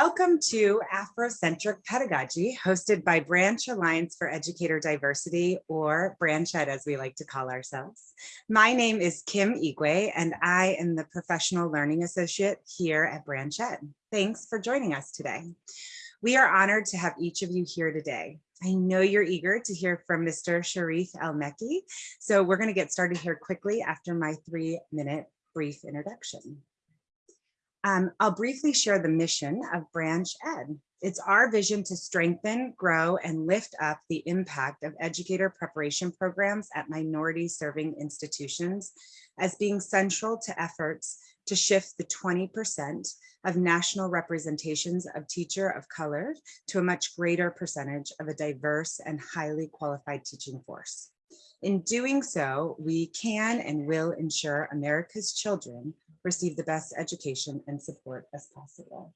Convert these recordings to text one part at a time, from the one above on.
Welcome to Afrocentric Pedagogy, hosted by Branch Alliance for Educator Diversity, or Branch Ed as we like to call ourselves. My name is Kim Igwe, and I am the Professional Learning Associate here at Branch Ed. Thanks for joining us today. We are honored to have each of you here today. I know you're eager to hear from Mr. Sharif El-Mekki, so we're going to get started here quickly after my three minute brief introduction. Um, I'll briefly share the mission of Branch Ed. It's our vision to strengthen, grow, and lift up the impact of educator preparation programs at minority serving institutions as being central to efforts to shift the 20% of national representations of teacher of color to a much greater percentage of a diverse and highly qualified teaching force. In doing so, we can and will ensure America's children receive the best education and support as possible.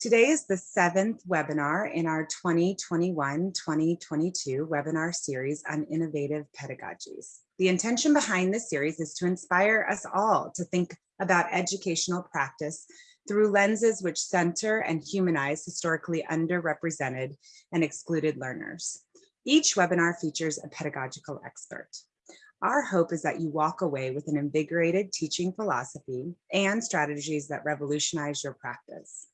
Today is the seventh webinar in our 2021-2022 webinar series on innovative pedagogies. The intention behind this series is to inspire us all to think about educational practice through lenses which center and humanize historically underrepresented and excluded learners. Each webinar features a pedagogical expert. Our hope is that you walk away with an invigorated teaching philosophy and strategies that revolutionize your practice.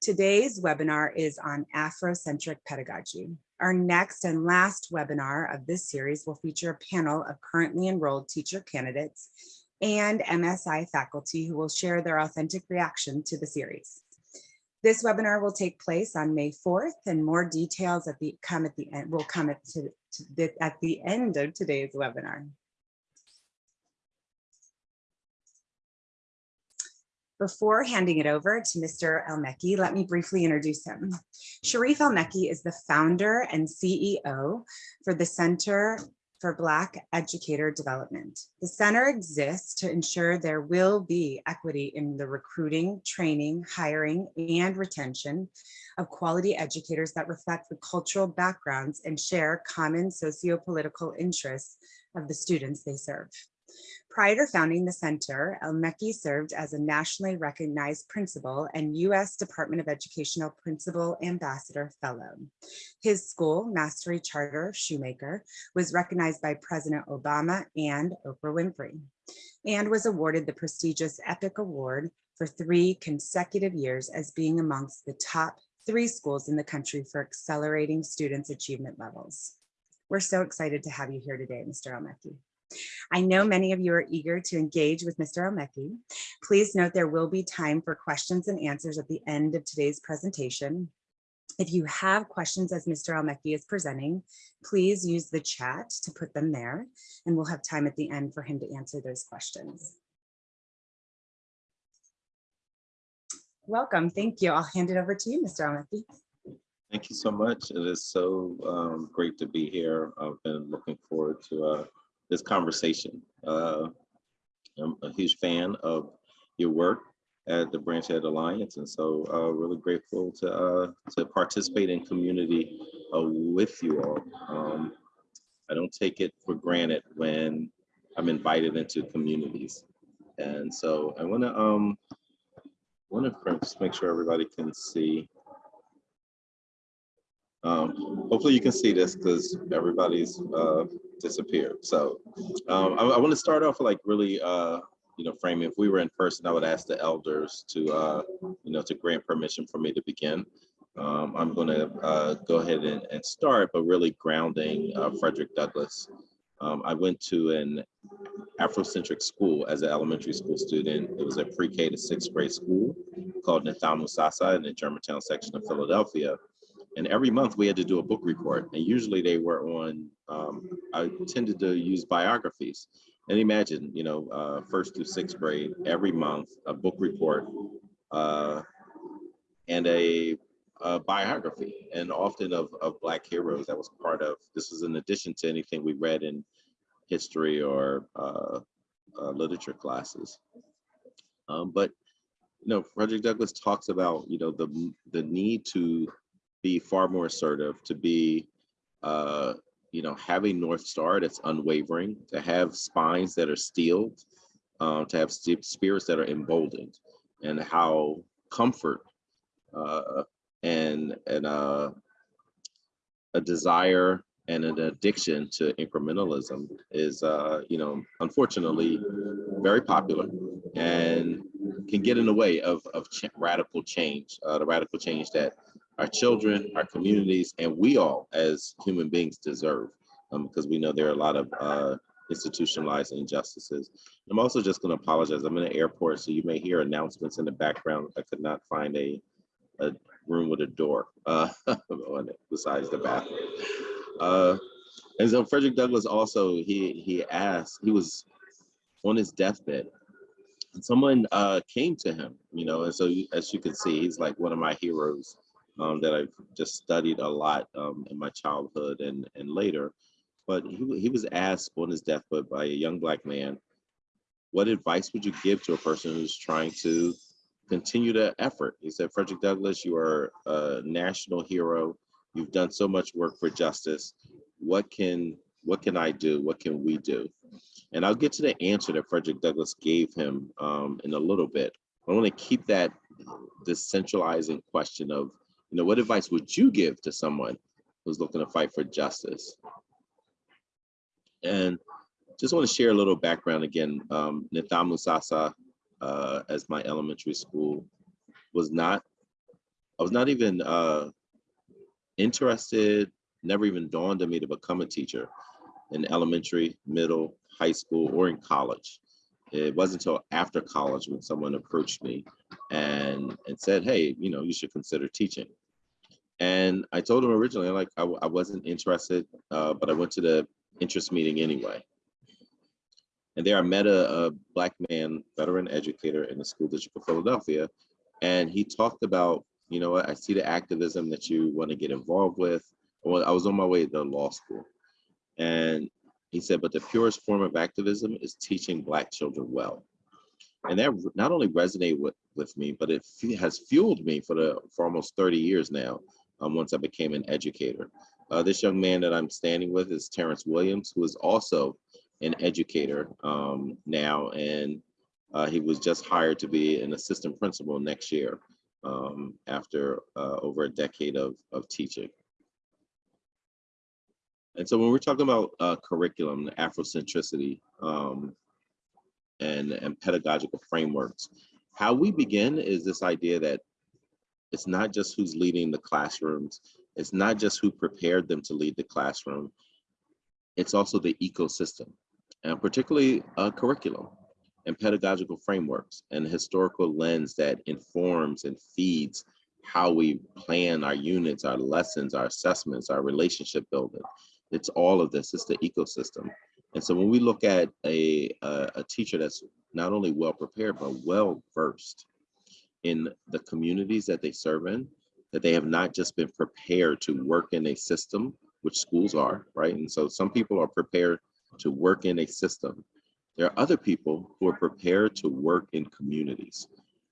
Today's webinar is on Afrocentric pedagogy. Our next and last webinar of this series will feature a panel of currently enrolled teacher candidates and MSI faculty who will share their authentic reaction to the series. This webinar will take place on May 4th and more details at the come at the end will come at, to, to the, at the end of today's webinar. Before handing it over to Mr. El-Mekki, let me briefly introduce him. Sharif El-Mekki is the founder and CEO for the Center for Black Educator Development. The center exists to ensure there will be equity in the recruiting, training, hiring, and retention of quality educators that reflect the cultural backgrounds and share common socio-political interests of the students they serve. Prior to founding the center, El-Mekki served as a nationally recognized principal and U.S. Department of Educational Principal Ambassador Fellow. His school, Mastery Charter Shoemaker, was recognized by President Obama and Oprah Winfrey, and was awarded the prestigious EPIC Award for three consecutive years as being amongst the top three schools in the country for accelerating students' achievement levels. We're so excited to have you here today, Mr. El-Mekki. I know many of you are eager to engage with Mr. El-Mekki. Please note there will be time for questions and answers at the end of today's presentation. If you have questions as Mr. El-Mekki is presenting, please use the chat to put them there and we'll have time at the end for him to answer those questions. Welcome, thank you. I'll hand it over to you, Mr. El-Mekki. Thank you so much. It is so um, great to be here. I've been looking forward to uh, this conversation. Uh, I'm a huge fan of your work at the Branch Ed Alliance, and so uh, really grateful to uh, to participate in community uh, with you all. Um, I don't take it for granted when I'm invited into communities, and so I want to um want to make sure everybody can see. Um, hopefully you can see this because everybody's uh, disappeared. So um, I, I want to start off like really, uh, you know, framing. If we were in person, I would ask the elders to, uh, you know, to grant permission for me to begin. Um, I'm going to uh, go ahead and, and, start, but really grounding uh, Frederick Douglass. Um, I went to an Afrocentric school as an elementary school student. It was a pre-K to sixth grade school called Nidhamu Sasa in the Germantown section of Philadelphia. And every month we had to do a book report. And usually they were on, um, I tended to use biographies. And imagine, you know, uh, first through sixth grade, every month, a book report uh, and a, a, biography, and often of, of Black heroes that was part of, this was in addition to anything we read in history or uh, uh literature classes. Um, but, you know, Frederick Douglass talks about, you know, the, the need to be far more assertive, to be, uh, you know, have a North Star that's unwavering, to have spines that are steeled, uh, to have spirits that are emboldened, and how comfort uh, and and uh, a desire and an addiction to incrementalism is, uh, you know, unfortunately very popular and can get in the way of, of ch radical change, uh, the radical change that our children, our communities, and we all as human beings deserve, um, because we know there are a lot of uh, institutionalized injustices. I'm also just going to apologize. I'm in an airport, so you may hear announcements in the background. I could not find a, a room with a door uh, on it besides the bathroom. Uh, and so Frederick Douglass also, he he asked, he was on his deathbed. And someone uh, came to him, you know, and so as you can see, he's like one of my heroes um, that I've just studied a lot um, in my childhood and, and later. But he, he was asked on his deathbed by a young black man, what advice would you give to a person who's trying to continue the effort? He said, Frederick Douglass, you are a national hero. You've done so much work for justice. What can what can I do? What can we do? And I'll get to the answer that Frederick Douglass gave him um, in a little bit. I want to keep that decentralizing question of, you know, what advice would you give to someone who's looking to fight for justice? And just want to share a little background again. Um, Nidhamu uh, as my elementary school, was not, I was not even uh, interested, never even dawned on me to become a teacher in elementary, middle, high school, or in college. It wasn't until after college when someone approached me and, and said, hey, you know, you should consider teaching. And I told him originally, like, I, I wasn't interested, uh, but I went to the interest meeting anyway. And there I met a, a black man, veteran educator in the school district of Philadelphia. And he talked about, you know what, I see the activism that you want to get involved with. Well, I was on my way to law school. And he said, but the purest form of activism is teaching black children well. And that not only resonated with, with me, but it has fueled me for the for almost 30 years now, um, once I became an educator. Uh, this young man that I'm standing with is Terrence Williams, who is also an educator um, now, and uh, he was just hired to be an assistant principal next year um, after uh, over a decade of, of teaching. And so when we're talking about uh, curriculum, Afrocentricity, um, and, and pedagogical frameworks, how we begin is this idea that it's not just who's leading the classrooms, it's not just who prepared them to lead the classroom, it's also the ecosystem, and particularly curriculum and pedagogical frameworks and historical lens that informs and feeds how we plan our units, our lessons, our assessments, our relationship building. It's all of this, it's the ecosystem. And so when we look at a, a, a teacher that's not only well prepared, but well versed in the communities that they serve in, that they have not just been prepared to work in a system, which schools are, right? And so some people are prepared to work in a system. There are other people who are prepared to work in communities.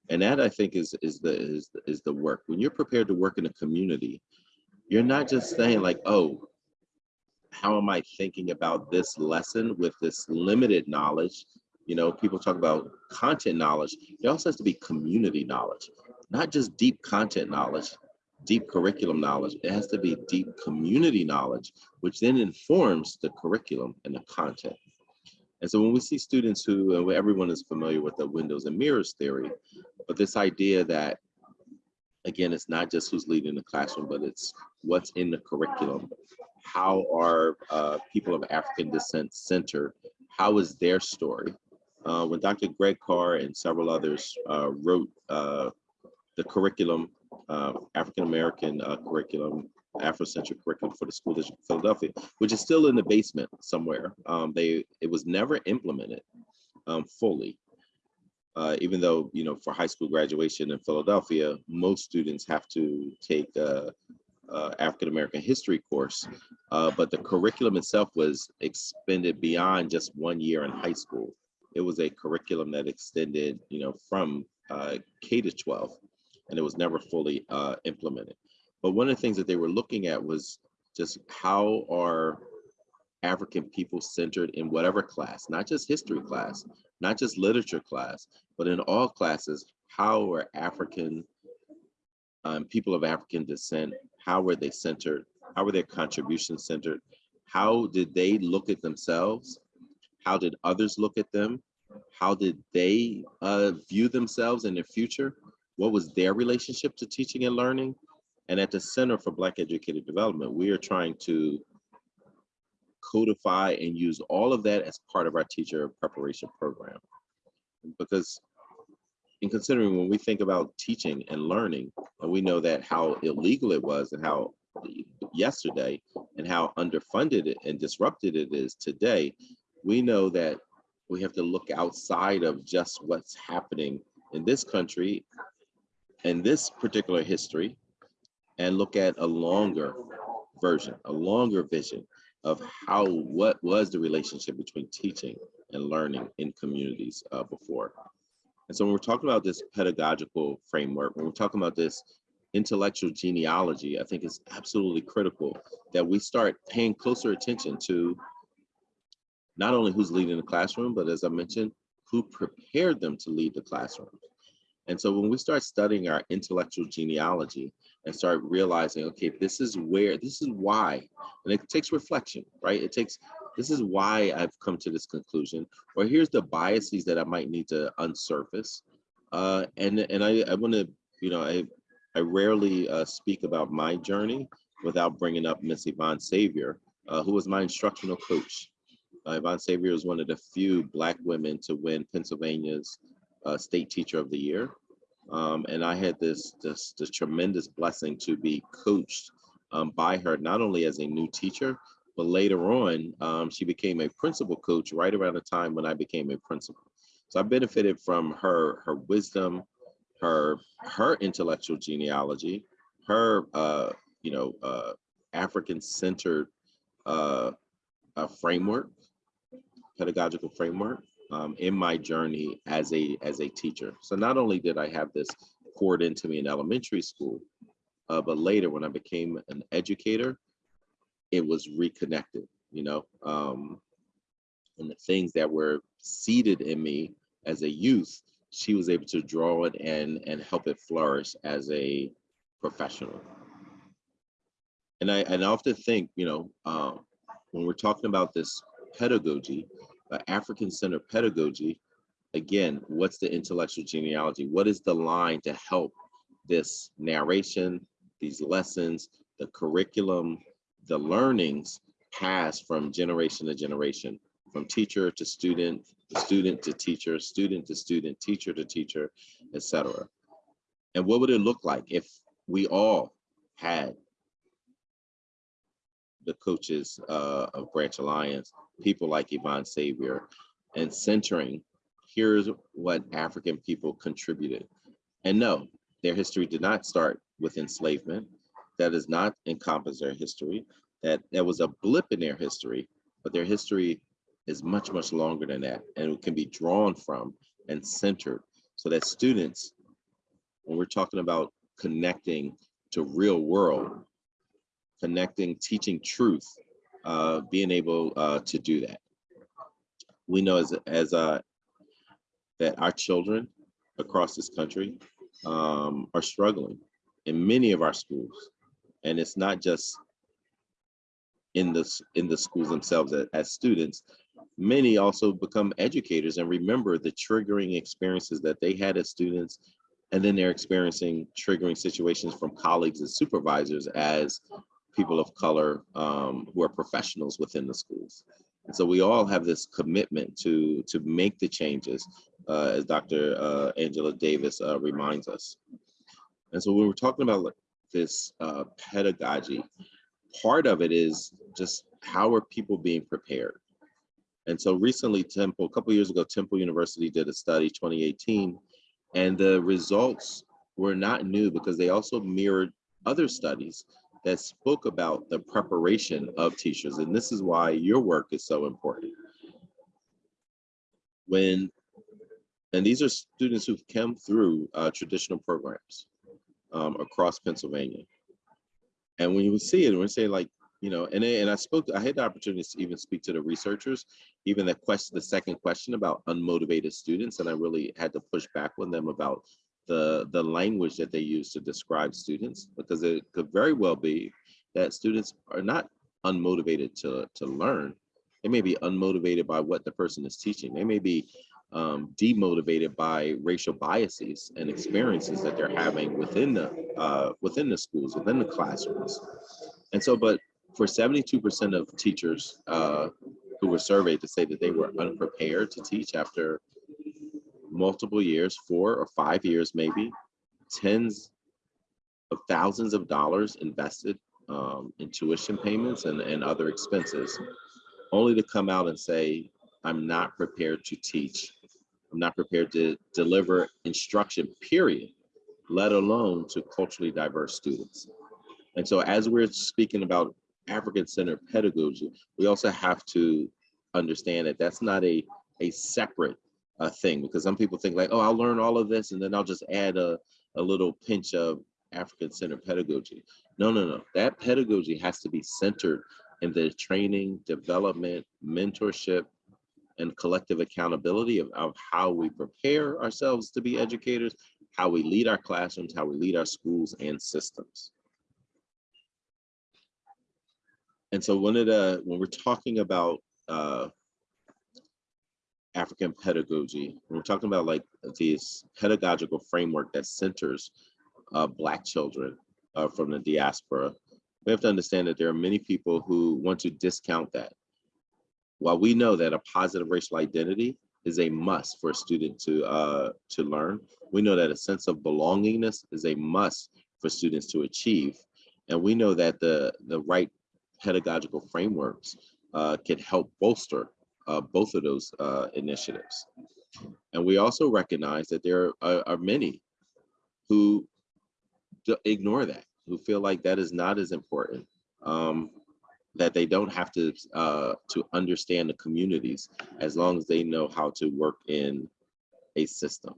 And that I think is, is, the, is, is the work. When you're prepared to work in a community, you're not just saying like, oh, how am I thinking about this lesson with this limited knowledge? You know, people talk about content knowledge. There also has to be community knowledge, not just deep content knowledge, deep curriculum knowledge. It has to be deep community knowledge, which then informs the curriculum and the content. And so when we see students who, everyone is familiar with the windows and mirrors theory, but this idea that, again, it's not just who's leading the classroom, but it's what's in the curriculum. How are uh, people of African descent centered? How is their story? Uh, when Dr. Greg Carr and several others uh, wrote uh, the curriculum, uh, African American uh, curriculum, Afrocentric curriculum for the school district of Philadelphia, which is still in the basement somewhere. Um, they it was never implemented um, fully. Uh, even though you know for high school graduation in Philadelphia, most students have to take a, a African American history course, but the curriculum itself was expended beyond just one year in high school. It was a curriculum that extended, you know, from uh, K to 12, and it was never fully uh, implemented. But one of the things that they were looking at was just how are African people centered in whatever class, not just history class, not just literature class, but in all classes, how are African um, people of African descent, how were they centered? How were their contributions centered? How did they look at themselves? How did others look at them? How did they uh, view themselves in their future? What was their relationship to teaching and learning? And at the Center for Black Educator Development, we are trying to codify and use all of that as part of our teacher preparation program. Because in considering when we think about teaching and learning, and we know that how illegal it was and how yesterday and how underfunded and disrupted it is today, we know that we have to look outside of just what's happening in this country and this particular history and look at a longer version, a longer vision of how, what was the relationship between teaching and learning in communities uh, before. And so when we're talking about this pedagogical framework, when we're talking about this intellectual genealogy, I think it's absolutely critical that we start paying closer attention to not only who's leading the classroom, but as I mentioned, who prepared them to lead the classroom. And so when we start studying our intellectual genealogy and start realizing, okay, this is where, this is why, and it takes reflection, right? It takes, this is why I've come to this conclusion, or here's the biases that I might need to unsurface. Uh, and and I, I wanna, you know, I, I rarely uh, speak about my journey without bringing up Miss Yvonne Savior, uh, who was my instructional coach. Uh, Yvonne Savior is one of the few Black women to win Pennsylvania's uh, State Teacher of the Year. Um, and I had this, this, this tremendous blessing to be coached um, by her, not only as a new teacher, but later on, um, she became a principal coach right around the time when I became a principal. So I benefited from her, her wisdom, her, her intellectual genealogy, her, uh, you know, uh, African-centered uh, uh, framework, pedagogical framework, um, in my journey as a as a teacher. So not only did I have this poured into me in elementary school, uh, but later when I became an educator, it was reconnected, you know, um, and the things that were seeded in me as a youth, she was able to draw it and and help it flourish as a professional. And I and I often think, you know, um, when we're talking about this pedagogy, uh, African-centered pedagogy, again, what's the intellectual genealogy? What is the line to help this narration, these lessons, the curriculum, the learnings pass from generation to generation, from teacher to student, student to teacher, student to student, teacher to teacher, etc. And what would it look like if we all had the coaches uh, of Branch Alliance, people like Yvonne Savior, and centering, here's what African people contributed. And no, their history did not start with enslavement. That does not encompass their history. That, that was a blip in their history, but their history is much, much longer than that and it can be drawn from and centered so that students, when we're talking about connecting to real world, connecting, teaching truth, uh, being able uh, to do that. We know as, as uh, that our children across this country um, are struggling in many of our schools. And it's not just in the, in the schools themselves as, as students, many also become educators and remember the triggering experiences that they had as students and then they're experiencing triggering situations from colleagues and supervisors as people of color um, who are professionals within the schools. And so we all have this commitment to, to make the changes, uh, as Dr. Uh, Angela Davis uh, reminds us. And so when we're talking about this uh, pedagogy, part of it is just how are people being prepared? And so recently Temple, a couple years ago, Temple University did a study, 2018, and the results were not new because they also mirrored other studies that spoke about the preparation of teachers. And this is why your work is so important. When, and these are students who've come through uh, traditional programs um, across Pennsylvania. And when you see it, we're saying like, you know, and, and I spoke, I had the opportunity to even speak to the researchers, even the question, the second question about unmotivated students. And I really had to push back on them about the, the language that they use to describe students, because it could very well be that students are not unmotivated to, to learn. They may be unmotivated by what the person is teaching. They may be um, demotivated by racial biases and experiences that they're having within the uh, within the schools, within the classrooms. And so, but for 72% of teachers uh, who were surveyed to say that they were unprepared to teach after multiple years, four or five years, maybe tens of thousands of dollars invested um, in tuition payments and, and other expenses, only to come out and say, I'm not prepared to teach. I'm not prepared to deliver instruction, period, let alone to culturally diverse students. And so as we're speaking about African-centered pedagogy, we also have to understand that that's not a, a separate uh, thing because some people think like, oh, I'll learn all of this and then I'll just add a, a little pinch of African-centered pedagogy. No, no, no. That pedagogy has to be centered in the training, development, mentorship, and collective accountability of, of how we prepare ourselves to be educators, how we lead our classrooms, how we lead our schools and systems. And so one of the, when we're talking about uh, African pedagogy, we're talking about like this pedagogical framework that centers uh, Black children uh, from the diaspora, we have to understand that there are many people who want to discount that. While we know that a positive racial identity is a must for a student to uh, to learn, we know that a sense of belongingness is a must for students to achieve. And we know that the, the right pedagogical frameworks uh, can help bolster uh, both of those uh, initiatives. And we also recognize that there are, are many who ignore that, who feel like that is not as important, um, that they don't have to uh, to understand the communities as long as they know how to work in a system.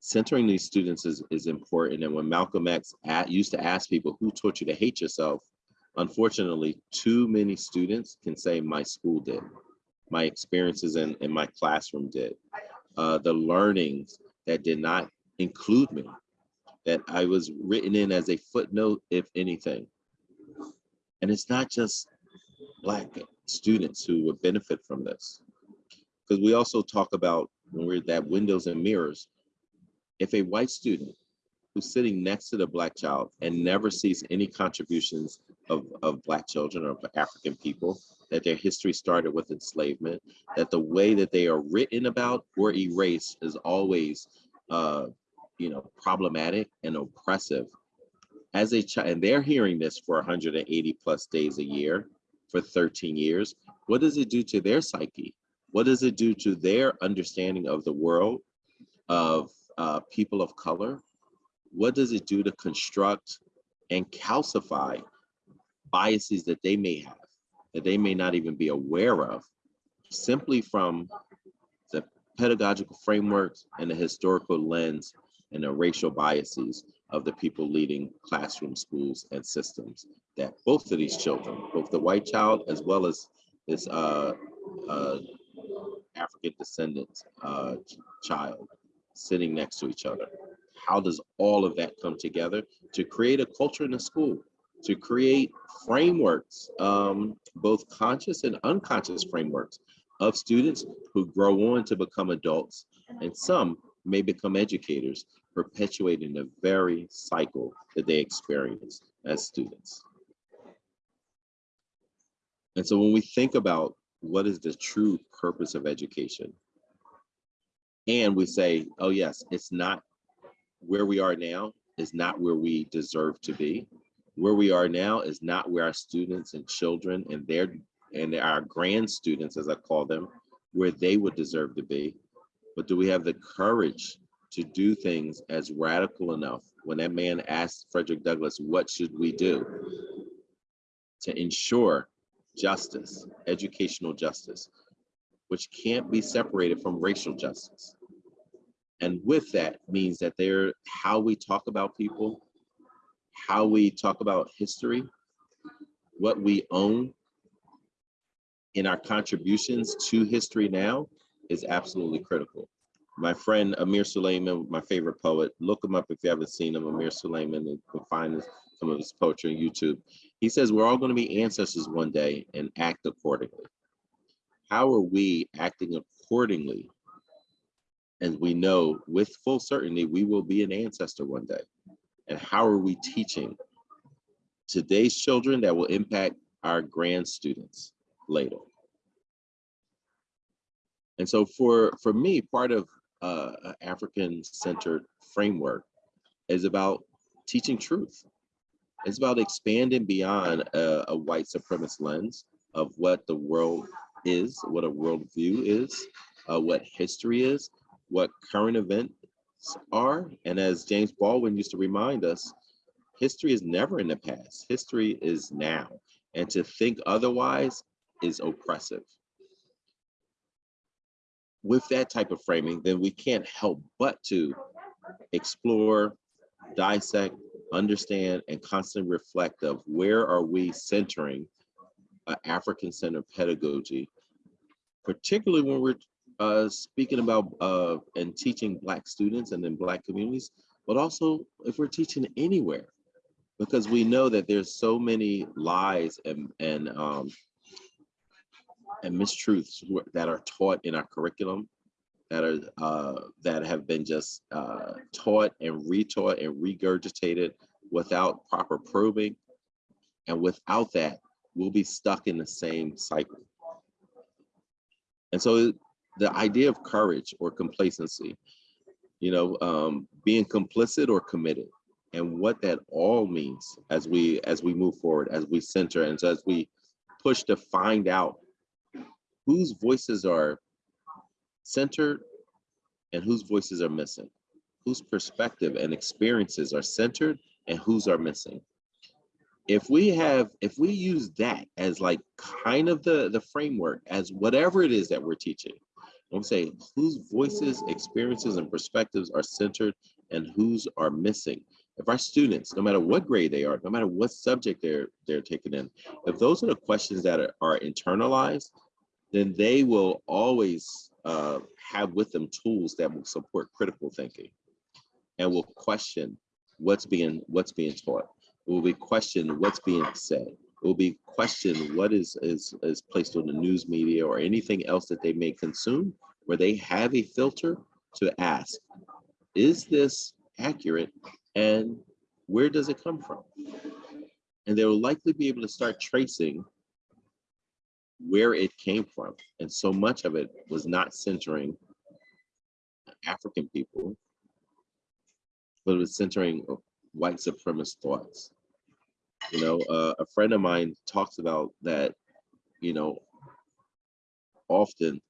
Centering these students is, is important. And when Malcolm X at, used to ask people who taught you to hate yourself, unfortunately, too many students can say my school did, my experiences in, in my classroom did, uh, the learnings that did not include me, that I was written in as a footnote, if anything. And it's not just Black students who would benefit from this. Because we also talk about when we're that windows and mirrors, if a white student who's sitting next to the Black child and never sees any contributions of, of Black children or African people, that their history started with enslavement, that the way that they are written about or erased is always uh, you know, problematic and oppressive. As a child, and they're hearing this for 180 plus days a year for 13 years, what does it do to their psyche? What does it do to their understanding of the world, of uh, people of color? What does it do to construct and calcify biases that they may have, that they may not even be aware of, simply from the pedagogical frameworks and the historical lens and the racial biases of the people leading classroom schools and systems that both of these children, both the white child as well as this uh, uh, African descendant uh, child sitting next to each other. How does all of that come together to create a culture in the school, to create frameworks, um, both conscious and unconscious frameworks of students who grow on to become adults and some may become educators perpetuating the very cycle that they experience as students. And so when we think about what is the true purpose of education, and we say, oh yes, it's not where we are now is not where we deserve to be. Where we are now is not where our students and children and their and our grand students, as I call them, where they would deserve to be. But do we have the courage to do things as radical enough when that man asked Frederick Douglass, what should we do to ensure justice, educational justice, which can't be separated from racial justice. And with that means that they're how we talk about people, how we talk about history, what we own in our contributions to history now is absolutely critical. my friend Amir Sulaiman, my favorite poet, look him up if you haven't seen him, Amir Sulaiman, you can find some of his poetry on YouTube. He says we're all going to be ancestors one day and act accordingly. How are we acting accordingly? And we know with full certainty we will be an ancestor one day. And how are we teaching today's children that will impact our grand students later? And so for, for me, part of uh, African-centered framework is about teaching truth. It's about expanding beyond a, a white supremacist lens of what the world is, what a worldview is, uh, what history is, what current events are. And as James Baldwin used to remind us, history is never in the past. History is now. And to think otherwise is oppressive with that type of framing, then we can't help but to explore, dissect, understand, and constantly reflect of where are we centering African-centered pedagogy, particularly when we're uh, speaking about uh, and teaching Black students and in Black communities, but also if we're teaching anywhere, because we know that there's so many lies and, and um, and mistruths that are taught in our curriculum that are uh, that have been just uh, taught and retaught and regurgitated without proper probing. And without that, we'll be stuck in the same cycle. And so the idea of courage or complacency, you know, um, being complicit or committed, and what that all means as we as we move forward, as we center, and so as we push to find out whose voices are centered and whose voices are missing, whose perspective and experiences are centered and whose are missing. If we have, if we use that as like kind of the, the framework as whatever it is that we're teaching, I'm saying whose voices, experiences, and perspectives are centered and whose are missing. If our students, no matter what grade they are, no matter what subject they're they're taking in, if those are the questions that are, are internalized, then they will always uh, have with them tools that will support critical thinking and will question what's being what's being taught. It will be questioned what's being said. It will be questioned what is, is, is placed on the news media or anything else that they may consume where they have a filter to ask, is this accurate and where does it come from? And they will likely be able to start tracing where it came from. And so much of it was not centering African people, but it was centering white supremacist thoughts. You know, uh, a friend of mine talks about that, you know, often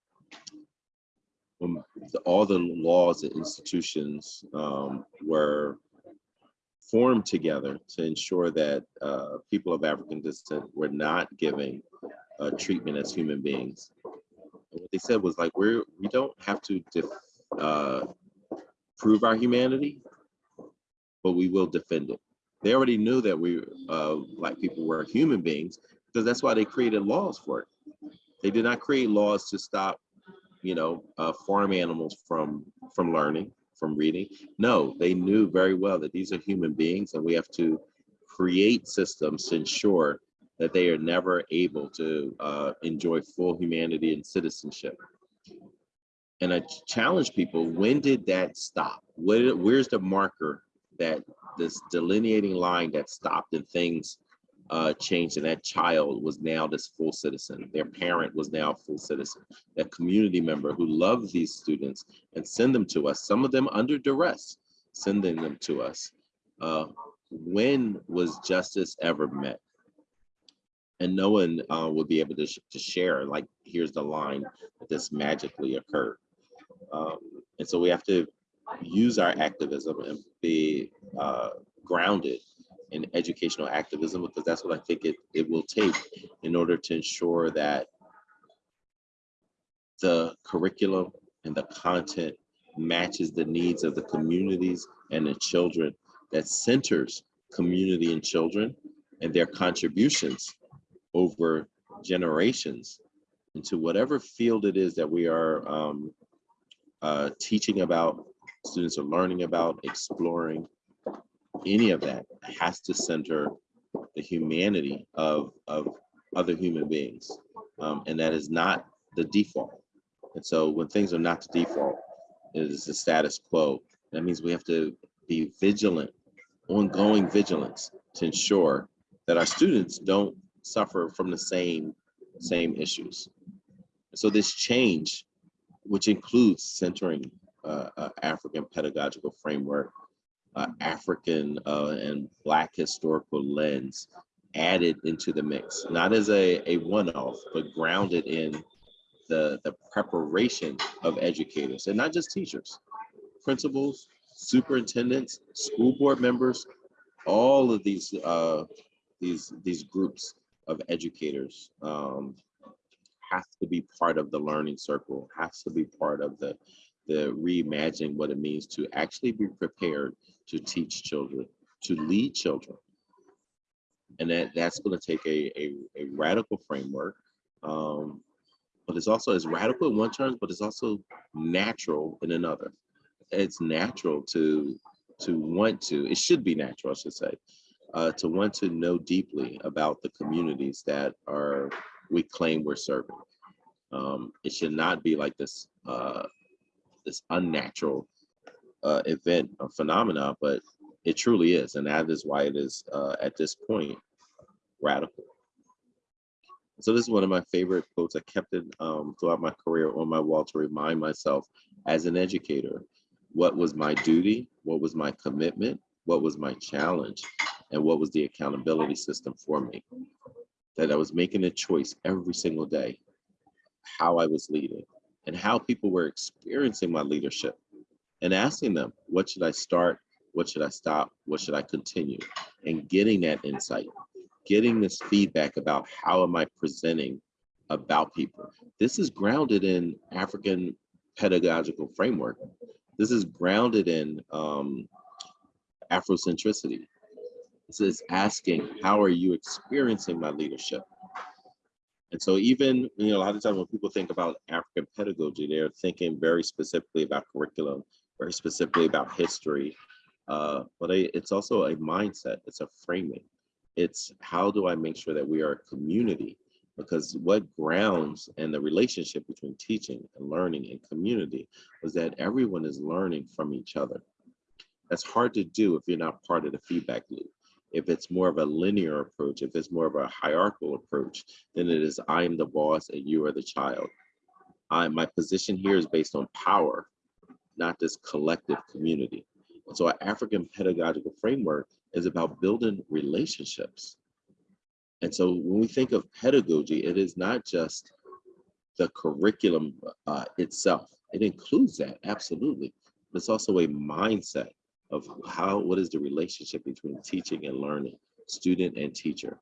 when the, all the laws and institutions um, were formed together to ensure that uh, people of African descent were not giving uh, treatment as human beings. And what they said was like, we're, we don't have to uh, prove our humanity, but we will defend it. They already knew that we, uh, black people were human beings because that's why they created laws for it. They did not create laws to stop, you know, uh, farm animals from, from learning, from reading. No, they knew very well that these are human beings and we have to create systems to ensure that they are never able to uh, enjoy full humanity and citizenship. And I challenge people, when did that stop? Where, where's the marker that this delineating line that stopped and things uh, changed and that child was now this full citizen. Their parent was now a full citizen. That community member who loves these students and send them to us, some of them under duress, sending them to us. Uh, when was justice ever met? and no one uh, will be able to, sh to share like here's the line that this magically occurred um, and so we have to use our activism and be uh, grounded in educational activism because that's what I think it, it will take in order to ensure that the curriculum and the content matches the needs of the communities and the children that centers community and children and their contributions over generations into whatever field it is that we are um, uh, teaching about, students are learning about, exploring, any of that has to center the humanity of, of other human beings. Um, and that is not the default. And so when things are not the default, it is the status quo. That means we have to be vigilant, ongoing vigilance to ensure that our students don't suffer from the same, same issues. So this change, which includes centering African pedagogical framework, African uh, and Black historical lens added into the mix, not as a, a one-off, but grounded in the, the preparation of educators and not just teachers, principals, superintendents, school board members, all of these uh, these these groups of educators um, have to be part of the learning circle, has to be part of the the reimagining what it means to actually be prepared to teach children, to lead children. And that, that's going to take a, a, a radical framework, um, but it's also as radical in one terms, but it's also natural in another. It's natural to to want to, it should be natural, I should say, uh, to want to know deeply about the communities that are we claim we're serving. Um, it should not be like this uh, this unnatural uh, event or phenomena, but it truly is, and that is why it is uh, at this point radical. So this is one of my favorite quotes. I kept it um, throughout my career on my wall to remind myself as an educator, what was my duty, what was my commitment, what was my challenge, and what was the accountability system for me. That I was making a choice every single day, how I was leading and how people were experiencing my leadership and asking them, what should I start? What should I stop? What should I continue? And getting that insight, getting this feedback about how am I presenting about people. This is grounded in African pedagogical framework. This is grounded in um, Afrocentricity. This is asking, how are you experiencing my leadership? And so even, you know, a lot of times when people think about African pedagogy, they're thinking very specifically about curriculum, very specifically about history, uh, but it's also a mindset, it's a framing. It's how do I make sure that we are a community? Because what grounds and the relationship between teaching and learning and community was that everyone is learning from each other. That's hard to do if you're not part of the feedback loop if it's more of a linear approach, if it's more of a hierarchical approach, then it is I am the boss and you are the child. I, my position here is based on power, not this collective community. And so our African pedagogical framework is about building relationships. And so when we think of pedagogy, it is not just the curriculum uh, itself. It includes that, absolutely. But it's also a mindset of how, what is the relationship between teaching and learning, student and teacher?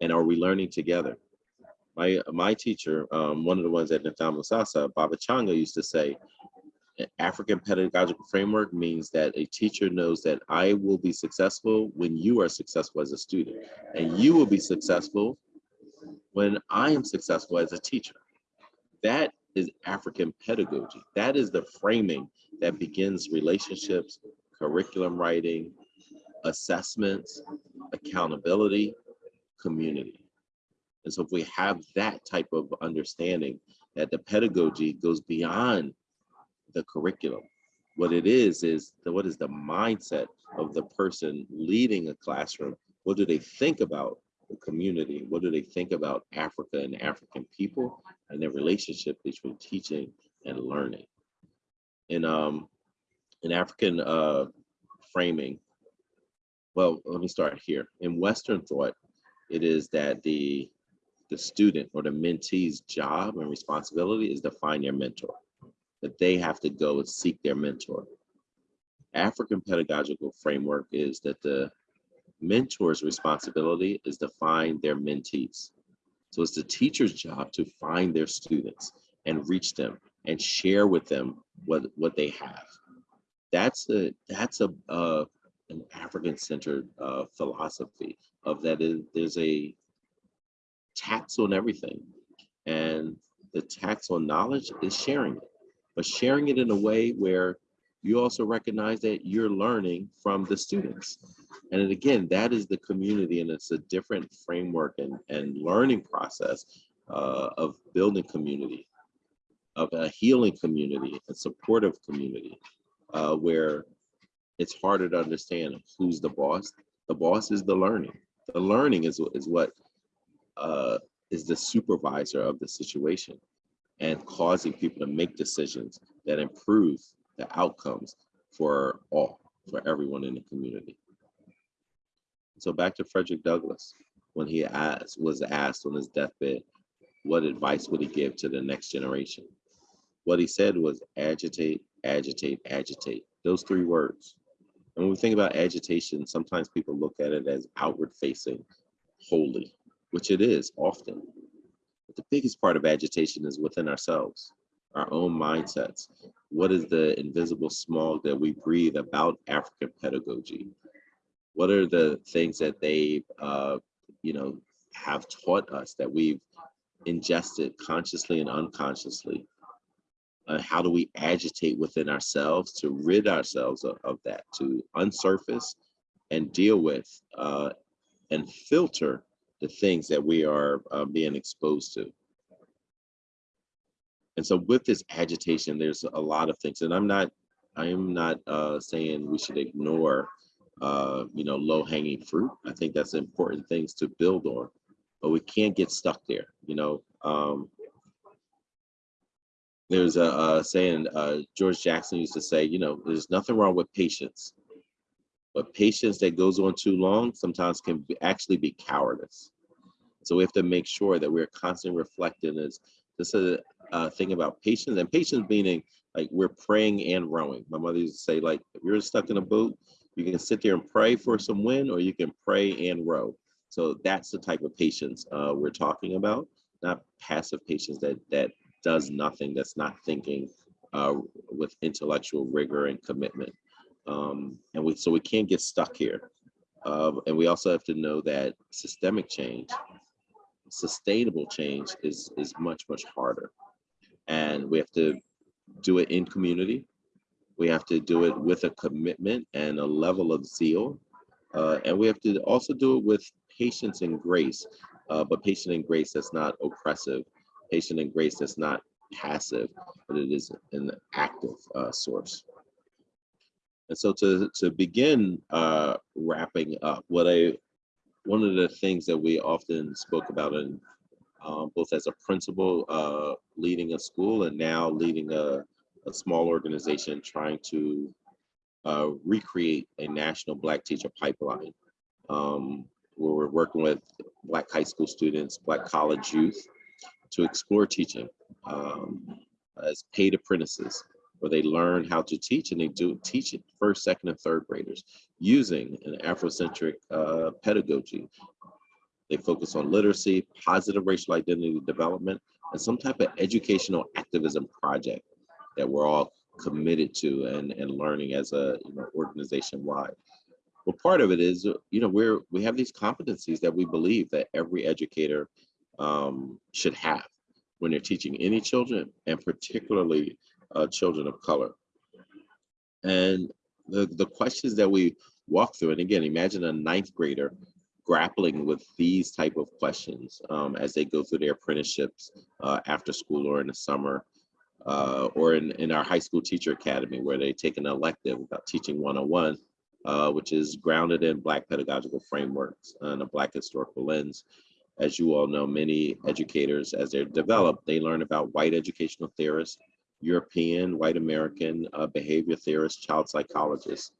And are we learning together? My, my teacher, um, one of the ones at Nidhamu Sasa, Baba Changa used to say, African pedagogical framework means that a teacher knows that I will be successful when you are successful as a student, and you will be successful when I am successful as a teacher. That is African pedagogy. That is the framing that begins relationships, curriculum writing, assessments, accountability, community. And so if we have that type of understanding that the pedagogy goes beyond the curriculum, what it is, is the, what is the mindset of the person leading a classroom? What do they think about the community? What do they think about Africa and African people and their relationship between teaching and learning? And um, in African uh, framing, well, let me start here. In Western thought, it is that the the student or the mentee's job and responsibility is to find their mentor, that they have to go and seek their mentor. African pedagogical framework is that the mentor's responsibility is to find their mentees. So it's the teacher's job to find their students and reach them and share with them what, what they have that's a that's a uh, an African centered uh, philosophy of that there's a tax on everything, and the tax on knowledge is sharing it. but sharing it in a way where you also recognize that you're learning from the students. And again, that is the community and it's a different framework and, and learning process uh, of building community, of a healing community, a supportive community, uh, where it's harder to understand who's the boss. The boss is the learning. The learning is, is what uh, is the supervisor of the situation and causing people to make decisions that improve the outcomes for all, for everyone in the community. So back to Frederick Douglass, when he asked, was asked on his deathbed, what advice would he give to the next generation? What he said was agitate, agitate, agitate. Those three words. And when we think about agitation, sometimes people look at it as outward facing, wholly, which it is often. But the biggest part of agitation is within ourselves, our own mindsets. What is the invisible smog that we breathe about African pedagogy? What are the things that they, uh, you know, have taught us that we've ingested consciously and unconsciously? Uh, how do we agitate within ourselves to rid ourselves of, of that, to unsurface and deal with uh, and filter the things that we are uh, being exposed to? And so with this agitation, there's a lot of things, and I'm not, I am not uh, saying we should ignore, uh, you know, low hanging fruit. I think that's important things to build on, but we can't get stuck there. You know, um, there's a, a saying uh, George Jackson used to say, you know, there's nothing wrong with patience, but patience that goes on too long sometimes can be, actually be cowardice. So we have to make sure that we're constantly reflecting as this is a thing about patience and patience meaning like we're praying and rowing. My mother used to say like, if you're stuck in a boat, you can sit there and pray for some wind or you can pray and row. So that's the type of patience uh, we're talking about, not passive patience that that does nothing, that's not thinking uh, with intellectual rigor and commitment. Um, and we so we can't get stuck here. Uh, and we also have to know that systemic change, sustainable change is is much much harder, and we have to do it in community. We have to do it with a commitment and a level of zeal, uh, and we have to also do it with patience and grace, uh, but patience and grace that's not oppressive, patient and grace that's not passive, but it is an active uh, source. And so to, to begin uh, wrapping up, what I, one of the things that we often spoke about in um, both as a principal uh, leading a school and now leading a, a small organization trying to uh, recreate a national Black teacher pipeline. Um, where we're working with Black high school students, Black college youth, to explore teaching um, as paid apprentices, where they learn how to teach and they do teach it first, second, and third graders using an Afrocentric uh, pedagogy. They focus on literacy, positive racial identity development, and some type of educational activism project that we're all committed to and, and learning as a you know, organization wide. Well, part of it is, you know, we're we have these competencies that we believe that every educator um, should have when they're teaching any children and particularly uh, children of color. And the, the questions that we walk through, and again, imagine a ninth grader grappling with these type of questions um, as they go through their apprenticeships uh, after school or in the summer, uh, or in, in our high school teacher academy where they take an elective about teaching 101, uh, which is grounded in Black pedagogical frameworks and a Black historical lens as you all know, many educators, as they're developed, they learn about white educational theorists, European, white American uh, behavior theorists, child psychologists,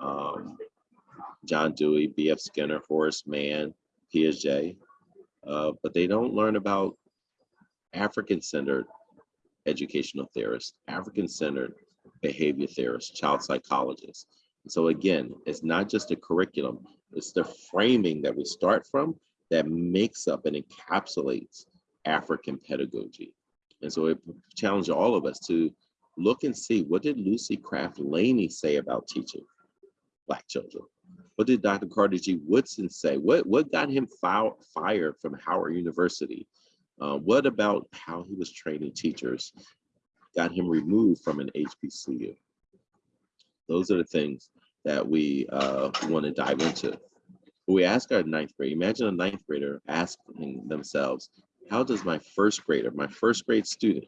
um, John Dewey, B.F. Skinner, Horace Mann, Piaget, uh, but they don't learn about African-centered educational theorists, African-centered behavior theorists, child psychologists. So again, it's not just a curriculum, it's the framing that we start from that makes up and encapsulates African pedagogy. And so it challenged all of us to look and see what did Lucy Craft Laney say about teaching Black children? What did Dr. Carter G. Woodson say? What, what got him fired from Howard University? Uh, what about how he was training teachers got him removed from an HBCU. Those are the things that we uh, want to dive into. We ask our ninth grade, imagine a ninth grader asking themselves, how does my first grader, my first grade student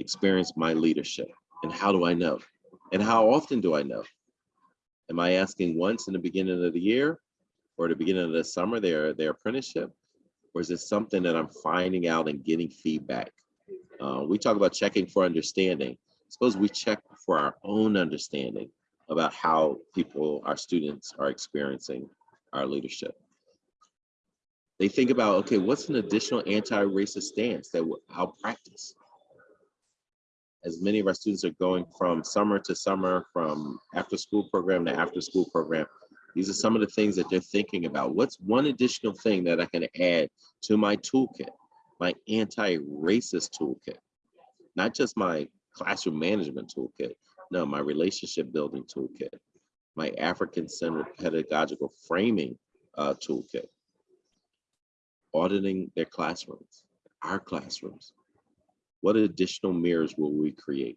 experience my leadership? And how do I know? And how often do I know? Am I asking once in the beginning of the year or the beginning of the summer, their, their apprenticeship? Or is it something that I'm finding out and getting feedback? Uh, we talk about checking for understanding. Suppose we check for our own understanding about how people, our students are experiencing our leadership. They think about, okay, what's an additional anti-racist stance that I'll practice? As many of our students are going from summer to summer, from after school program to after school program, these are some of the things that they're thinking about. What's one additional thing that I can add to my toolkit, my anti-racist toolkit? Not just my classroom management toolkit, no, my relationship building toolkit, my African-centered pedagogical framing uh, toolkit, auditing their classrooms, our classrooms. What additional mirrors will we create?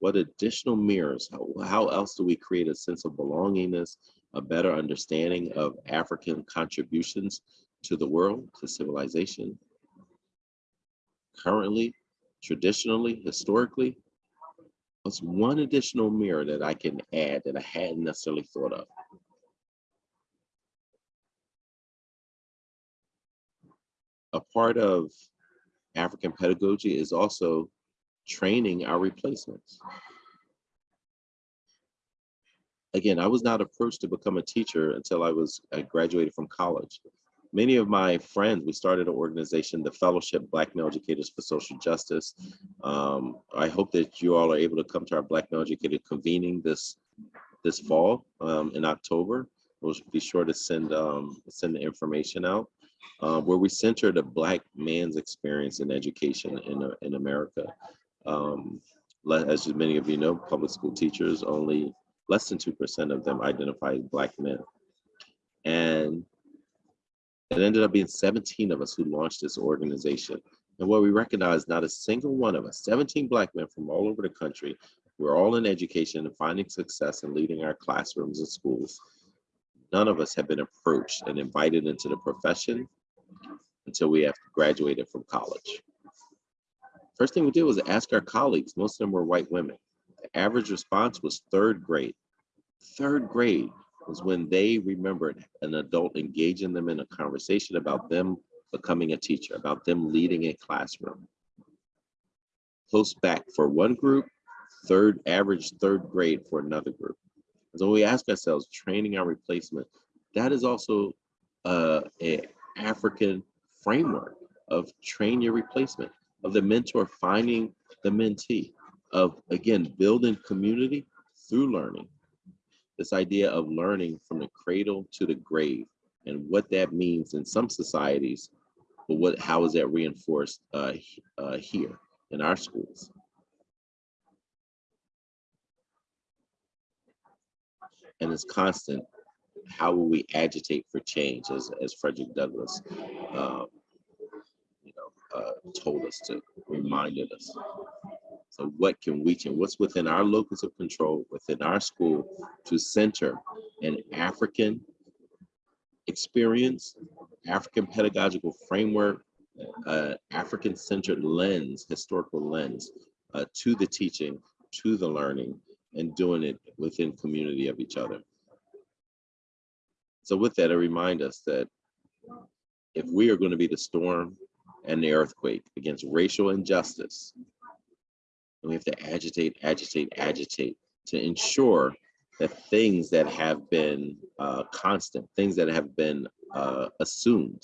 What additional mirrors, how, how else do we create a sense of belongingness, a better understanding of African contributions to the world, to civilization? Currently, traditionally, historically, what's one additional mirror that I can add that I hadn't necessarily thought of? A part of African pedagogy is also training our replacements. Again, I was not approached to become a teacher until I was I graduated from college. Many of my friends, we started an organization, the Fellowship Black Male Educators for Social Justice. Um, I hope that you all are able to come to our Black Male Educator convening this this fall um, in October. We'll be sure to send um, send the information out uh, where we center the Black man's experience in education in, uh, in America. Um, as many of you know, public school teachers, only less than 2% of them identify as Black men. And it ended up being 17 of us who launched this organization. And what we recognize, not a single one of us, 17 Black men from all over the country, we're all in education and finding success and leading our classrooms and schools. None of us have been approached and invited into the profession until we have graduated from college. First thing we did was ask our colleagues, most of them were white women. The average response was third grade. Third grade was when they remembered an adult engaging them in a conversation about them becoming a teacher, about them leading a classroom. Close back for one group, third average third grade for another group. So we ask ourselves, training our replacement, that is also uh, a African framework of train your replacement, of the mentor finding the mentee, of again, building community through learning. This idea of learning from the cradle to the grave and what that means in some societies, but what how is that reinforced uh, uh, here in our schools? And it's constant how will we agitate for change, as, as Frederick Douglass, know, uh, told us to, reminded us. So what can we change? What's within our locus of control, within our school, to center an African experience, African pedagogical framework, uh, African-centered lens, historical lens, uh, to the teaching, to the learning, and doing it within community of each other. So with that, I remind us that if we are going to be the storm and the earthquake against racial injustice, then we have to agitate, agitate, agitate to ensure that things that have been uh, constant, things that have been uh, assumed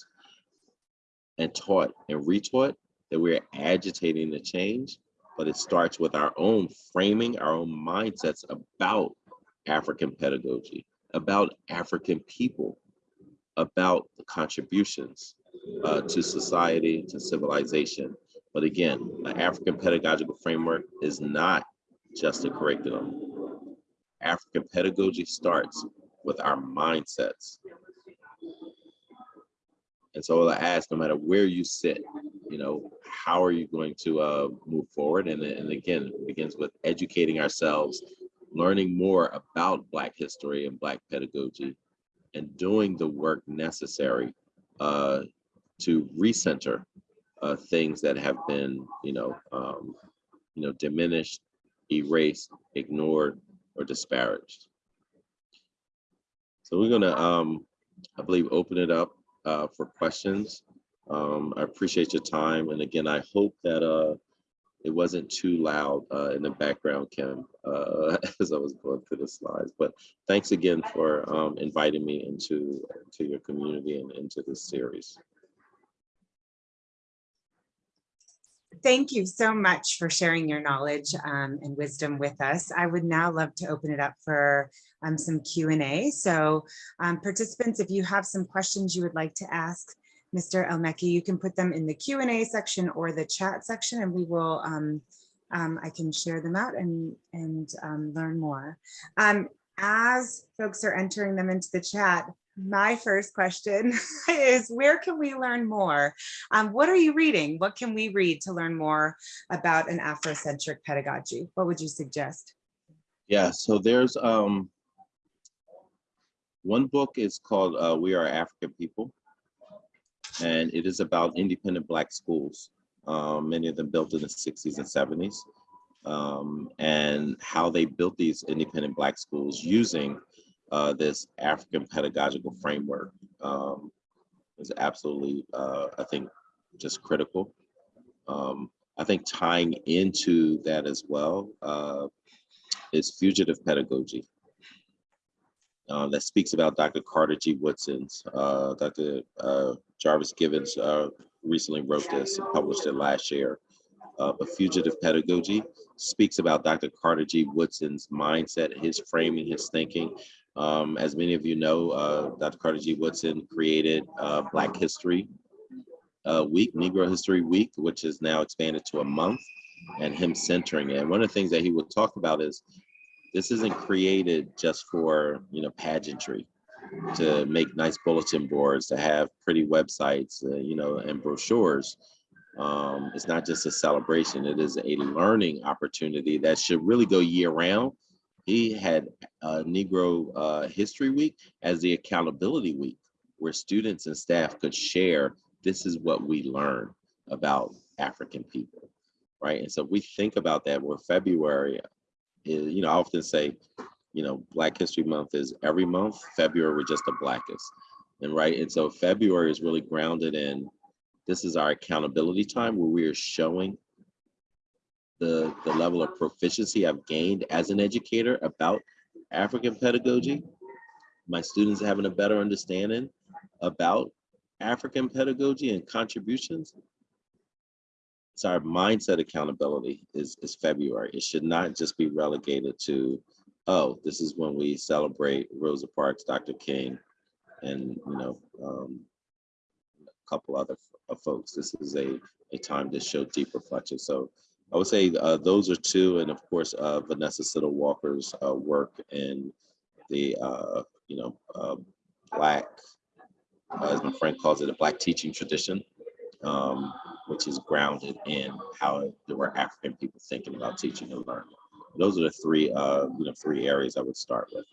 and taught and retaught, that we're agitating the change, but it starts with our own framing, our own mindsets about African pedagogy, about African people, about the contributions uh, to society, to civilization. But again, the African pedagogical framework is not just a curriculum. African pedagogy starts with our mindsets. And so I ask, no matter where you sit you know, how are you going to uh, move forward? And, and again, it begins with educating ourselves, learning more about Black history and Black pedagogy, and doing the work necessary uh, to recenter uh, things that have been, you know, um, you know, diminished, erased, ignored, or disparaged. So we're gonna, um, I believe, open it up uh, for questions. Um, I appreciate your time, and again, I hope that uh, it wasn't too loud uh, in the background, Kim, uh, as I was going through the slides. But thanks again for um, inviting me into to your community and into this series. Thank you so much for sharing your knowledge um, and wisdom with us. I would now love to open it up for um, some Q and A. So um, participants, if you have some questions you would like to ask Mr. El-Mekki, you can put them in the Q and A section or the chat section and we will, um, um, I can share them out and, and um, learn more. As folks are entering them into the chat, my first question is where can we learn more? Um, what are you reading? What can we read to learn more about an Afrocentric pedagogy? What would you suggest? Yeah, so there's um, one book is called uh, We Are African People, and it is about independent Black schools, um, many of them built in the 60s and 70s, um, and how they built these independent Black schools using uh, this African pedagogical framework um, is absolutely, uh, I think, just critical. Um, I think tying into that as well uh, is fugitive pedagogy. Uh, that speaks about Dr. Carter G. Woodson's, uh, Dr. Uh, Jarvis Givens uh, recently wrote this and published it last year. But fugitive pedagogy speaks about Dr. Carter G. Woodson's mindset, his framing, his thinking, um, as many of you know, uh, Dr. Carter G. Woodson created uh, Black History uh, Week, Negro History Week, which is now expanded to a month, and him centering it. And one of the things that he would talk about is this isn't created just for you know pageantry, to make nice bulletin boards, to have pretty websites, uh, you know, and brochures. Um, it's not just a celebration; it is a learning opportunity that should really go year round he had uh, Negro uh, History Week as the accountability week, where students and staff could share, this is what we learned about African people, right? And so we think about that where February, is, you know, I often say, you know, Black History Month is every month, February we're just the blackest, and right? And so February is really grounded in, this is our accountability time where we are showing the, the level of proficiency I've gained as an educator about African pedagogy. My students having a better understanding about African pedagogy and contributions. So our mindset accountability is, is February. It should not just be relegated to, oh, this is when we celebrate Rosa Parks, Dr. King, and you know, um, a couple other folks. This is a, a time to show deep reflection. So I would say uh, those are two, and of course, uh, Vanessa Siddle Walker's uh, work in the, uh, you know, uh, Black, uh, as my friend calls it, a Black teaching tradition, um, which is grounded in how there were African people thinking about teaching and learning. Those are the three, you know, three areas I would start with.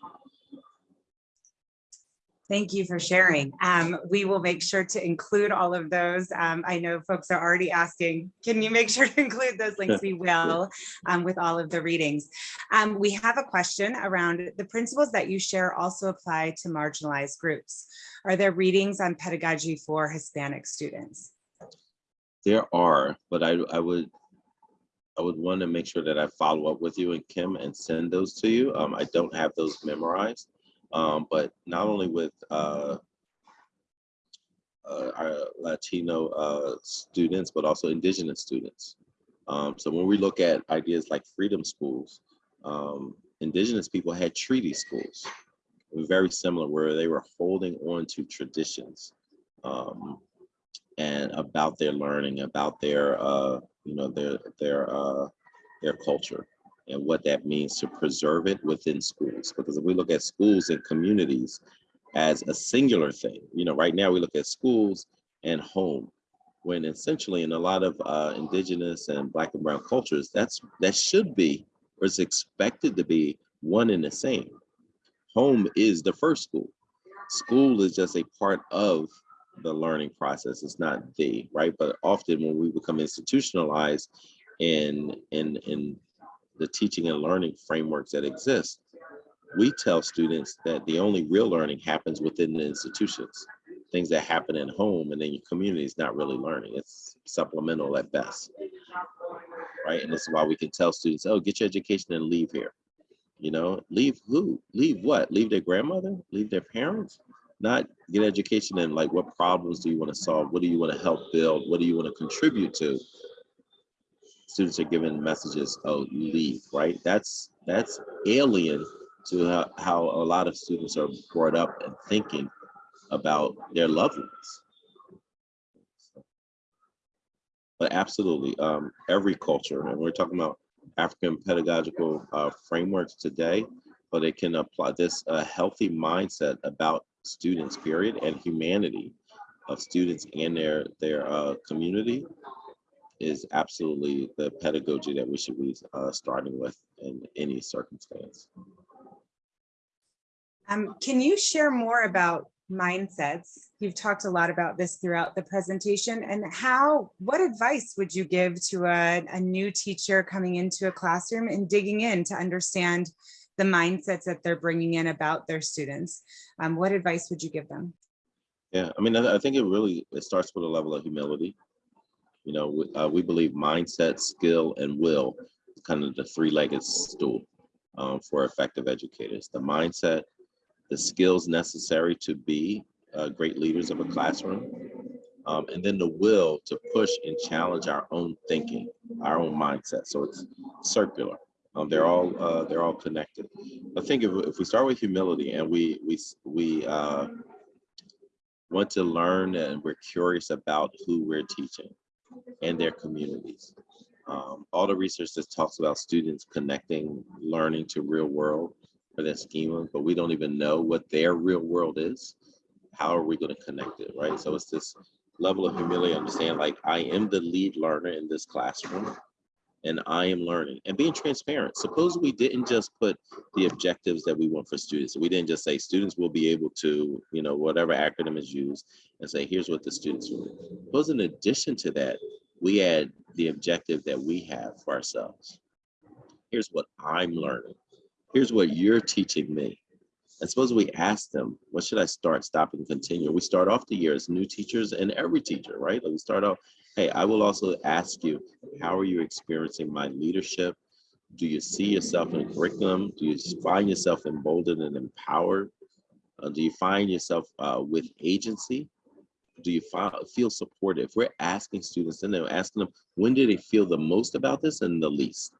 Thank you for sharing. Um, we will make sure to include all of those. Um, I know folks are already asking, can you make sure to include those links? We will um, with all of the readings. Um, we have a question around the principles that you share also apply to marginalized groups. Are there readings on pedagogy for Hispanic students? There are, but I, I would I would want to make sure that I follow up with you and Kim and send those to you. Um, I don't have those memorized um, but not only with uh, uh, our Latino uh, students, but also indigenous students. Um, so when we look at ideas like freedom schools, um, indigenous people had treaty schools, very similar, where they were holding on to traditions um, and about their learning, about their, uh, you know, their their uh, their culture and what that means to preserve it within schools. Because if we look at schools and communities as a singular thing, you know, right now we look at schools and home, when essentially in a lot of uh, indigenous and black and brown cultures, that's that should be or is expected to be one and the same. Home is the first school. School is just a part of the learning process. It's not the right, but often when we become institutionalized in in in the teaching and learning frameworks that exist, we tell students that the only real learning happens within the institutions things that happen at home and in your community is not really learning. It's supplemental at best. Right. And this is why we can tell students, oh, get your education and leave here. You know, leave who? Leave what? Leave their grandmother? Leave their parents? Not get education and like what problems do you want to solve? What do you want to help build? What do you want to contribute to? Students are given messages, oh, you leave, right? That's that's alien to how, how a lot of students are brought up and thinking about their loved ones. But absolutely, um, every culture, and we're talking about African pedagogical uh, frameworks today, but it can apply this uh, healthy mindset about students, period, and humanity of students and their their uh, community is absolutely the pedagogy that we should be uh, starting with in any circumstance. Um, can you share more about mindsets? You've talked a lot about this throughout the presentation and how, what advice would you give to a, a new teacher coming into a classroom and digging in to understand the mindsets that they're bringing in about their students? Um, what advice would you give them? Yeah, I mean, I, I think it really, it starts with a level of humility. You know, we, uh, we believe mindset, skill, and will, is kind of the three-legged stool um, for effective educators. The mindset, the skills necessary to be uh, great leaders of a classroom, um, and then the will to push and challenge our own thinking, our own mindset. So it's circular. Um, they're all uh, they're all connected. I think if, if we start with humility and we we we uh, want to learn and we're curious about who we're teaching and their communities. Um, all the research that talks about students connecting learning to real world for their schema, but we don't even know what their real world is. How are we going to connect it, right? So it's this level of humility, understand like I am the lead learner in this classroom and I am learning and being transparent. Suppose we didn't just put the objectives that we want for students. We didn't just say students will be able to, you know, whatever acronym is used and say, here's what the students will. Suppose in addition to that, we add the objective that we have for ourselves. Here's what I'm learning here's what you're teaching me. And suppose we ask them, what should I start, stop, and continue? We start off the year as new teachers and every teacher, right? Like we start off, hey, I will also ask you, how are you experiencing my leadership? Do you see yourself in curriculum? Do you find yourself emboldened and empowered? Uh, do you find yourself uh, with agency? Do you feel supported? If we're asking students and then asking them, when do they feel the most about this and the least?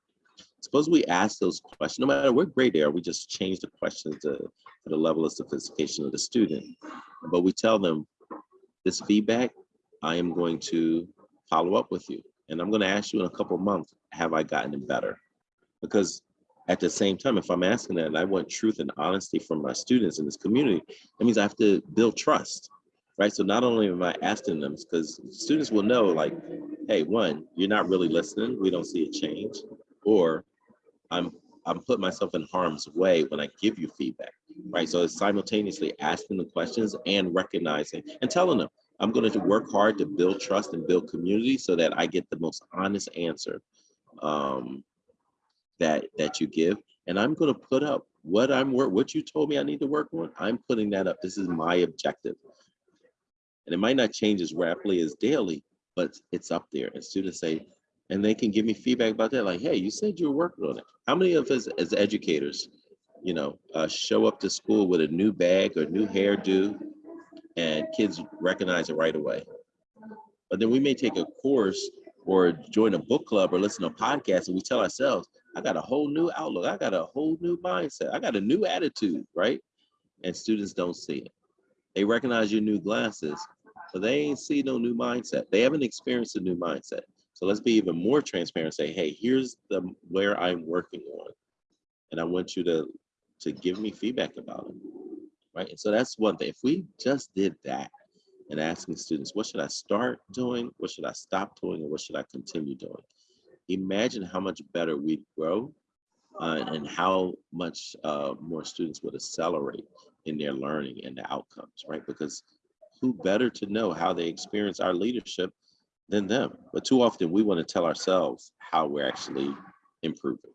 Suppose we ask those questions, no matter what grade they are, we just change the questions to, to the level of sophistication of the student. But we tell them this feedback, I am going to follow up with you. And I'm going to ask you in a couple months, have I gotten better? Because at the same time, if I'm asking that and I want truth and honesty from my students in this community, that means I have to build trust, right? So not only am I asking them, because students will know like, hey, one, you're not really listening. We don't see a change. Or I'm I'm putting myself in harm's way when I give you feedback, right? So it's simultaneously asking the questions and recognizing and telling them, I'm going to work hard to build trust and build community so that I get the most honest answer um, that that you give. And I'm going to put up what I'm work what you told me I need to work on. I'm putting that up. This is my objective. And it might not change as rapidly as daily, but it's up there. And students say, and they can give me feedback about that. Like, hey, you said you were working on it. How many of us as educators, you know, uh, show up to school with a new bag or new hairdo and kids recognize it right away? But then we may take a course or join a book club or listen to a podcast and we tell ourselves, I got a whole new outlook. I got a whole new mindset. I got a new attitude, right? And students don't see it. They recognize your new glasses, but they ain't see no new mindset. They haven't experienced a new mindset. So let's be even more transparent. Say, hey, here's the where I'm working on, and I want you to to give me feedback about it, right? And so that's one thing. If we just did that, and asking students, what should I start doing? What should I stop doing? And what should I continue doing? Imagine how much better we'd grow uh, and how much uh, more students would accelerate in their learning and the outcomes, right? Because who better to know how they experience our leadership than them? But too often we want to tell ourselves how we're actually improving.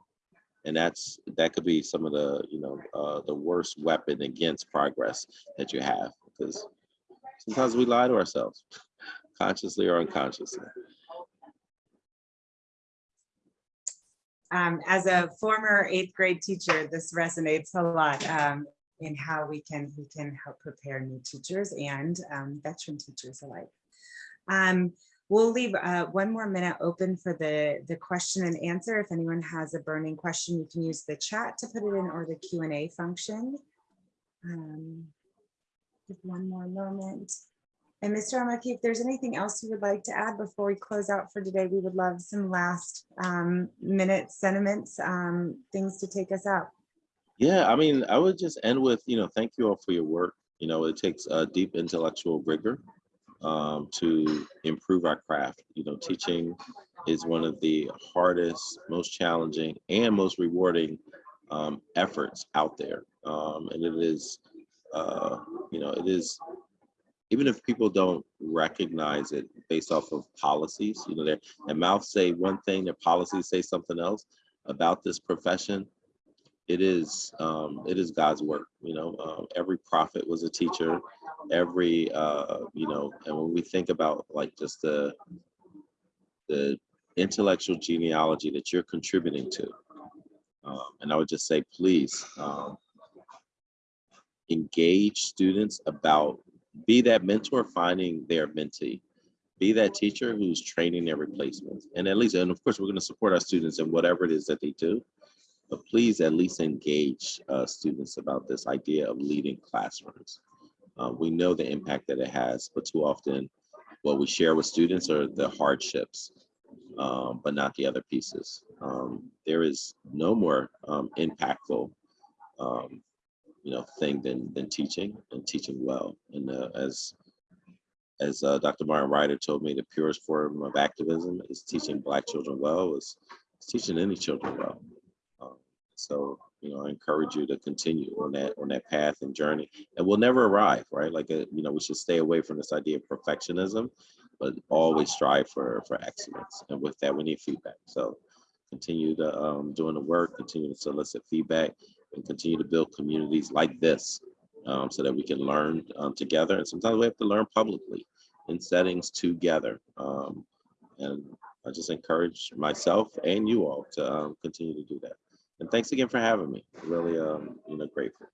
And that's that could be some of the, you know, uh, the worst weapon against progress that you have because sometimes we lie to ourselves, consciously or unconsciously. Um, as a former eighth grade teacher, this resonates a lot um, in how we can we can help prepare new teachers and um, veteran teachers alike. We'll leave uh, one more minute open for the the question and answer. If anyone has a burning question, you can use the chat to put it in or the Q and A function. Um, give one more moment. And Mr. El-Mekki, if there's anything else you would like to add before we close out for today, we would love some last um, minute sentiments, um, things to take us out. Yeah, I mean, I would just end with, you know, thank you all for your work. You know, it takes a deep intellectual rigor um, to improve our craft. You know, teaching is one of the hardest, most challenging, and most rewarding um, efforts out there. Um, and it is, uh, you know, it is even if people don't recognize it based off of policies, you know, their, their mouths say one thing, their policies say something else about this profession. It is um, it is God's work, you know. Uh, every prophet was a teacher. Every uh, you know, and when we think about like just the the intellectual genealogy that you're contributing to, um, and I would just say, please um, engage students about be that mentor finding their mentee be that teacher who's training their replacements and at least and of course we're going to support our students in whatever it is that they do but please at least engage uh, students about this idea of leading classrooms uh, we know the impact that it has but too often what we share with students are the hardships um, but not the other pieces um, there is no more um, impactful um, you know thing than than teaching and teaching well. And uh, as as uh, Dr. Martin Ryder told me, the purest form of activism is teaching Black children well. Is, is teaching any children well. Um, so you know, I encourage you to continue on that on that path and journey. And we'll never arrive, right? Like uh, you know, we should stay away from this idea of perfectionism, but always strive for for excellence. And with that, we need feedback. So continue to um, doing the work, continue to solicit feedback, and continue to build communities like this um, so that we can learn um, together. And sometimes we have to learn publicly in settings together. Um, and I just encourage myself and you all to um, continue to do that. And thanks again for having me. Really, um, you know, grateful.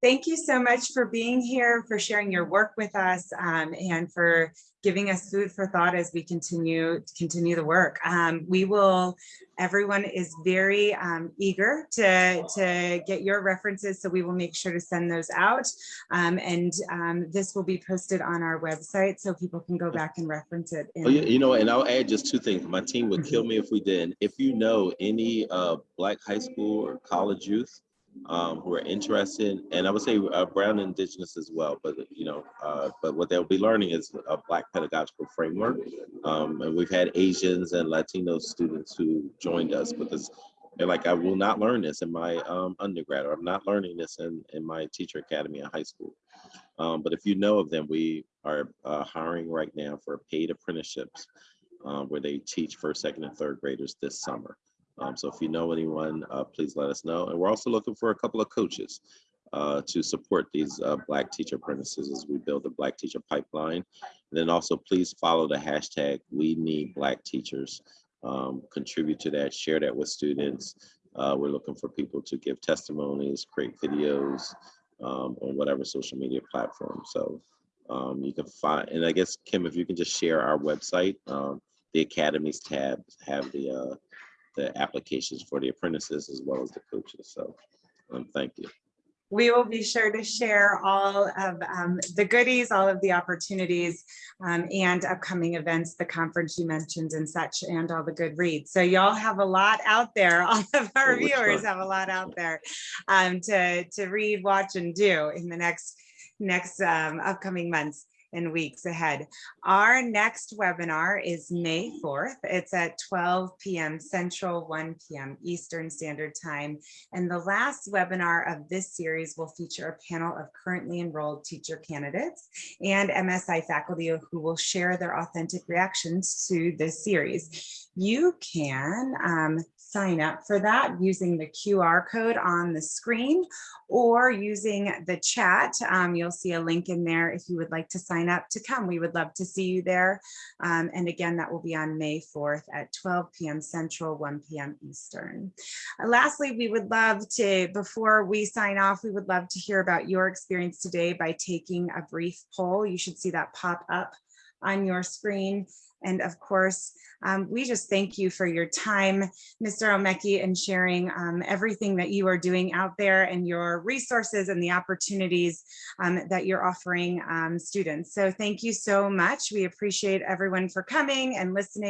Thank you so much for being here, for sharing your work with us, um, and for giving us food for thought as we continue continue the work. Um, we will, everyone is very um, eager to, to get your references, so we will make sure to send those out. Um, and um, this will be posted on our website so people can go back and reference it. Oh, you, you know, and I'll add just two things. My team would kill me if we didn't. If you know any uh, Black high school or college youth um, who are interested, and I would say uh, brown indigenous as well, but you know, uh, but what they'll be learning is a black pedagogical framework. Um, and we've had Asians and Latino students who joined us because they're like, I will not learn this in my um, undergrad, or I'm not learning this in, in my teacher academy in high school. Um, but if you know of them, we are uh, hiring right now for paid apprenticeships um, where they teach first, second, and third graders this summer. Um, so if you know anyone, uh, please let us know. And we're also looking for a couple of coaches uh, to support these uh, Black teacher apprentices as we build the Black teacher pipeline. And then also please follow the hashtag We Need Black Teachers. Um, contribute to that, share that with students. Uh, we're looking for people to give testimonies, create videos um, on whatever social media platform. So um, you can find, and I guess, Kim, if you can just share our website, um, the Academies tab have the uh, the applications for the apprentices as well as the coaches. So um, thank you. We will be sure to share all of um, the goodies, all of the opportunities um, and upcoming events, the conference you mentioned and such, and all the good reads. So y'all have a lot out there. All of our Well, viewers have a lot out there um, to, to read, watch, and do in the next, next um, upcoming months. In weeks ahead. Our next webinar is May 4th. It's at 12 PM Central, 1 PM Eastern Standard Time. And the last webinar of this series will feature a panel of currently enrolled teacher candidates and MSI faculty who will share their authentic reactions to this series. You can um, sign up for that using the QR code on the screen or using the chat. Um, you'll see a link in there if you would like to sign up to come. We would love to see you there. Um, and again, that will be on May 4th at 12 p.m. Central, 1 p.m. Eastern. Uh, lastly, we would love to, before we sign off, we would love to hear about your experience today by taking a brief poll. You should see that pop up on your screen. And of course, um, we just thank you for your time, Mr. El-Mekki, and sharing um, everything that you are doing out there and your resources and the opportunities um, that you're offering um, students. So thank you so much. We appreciate everyone for coming and listening.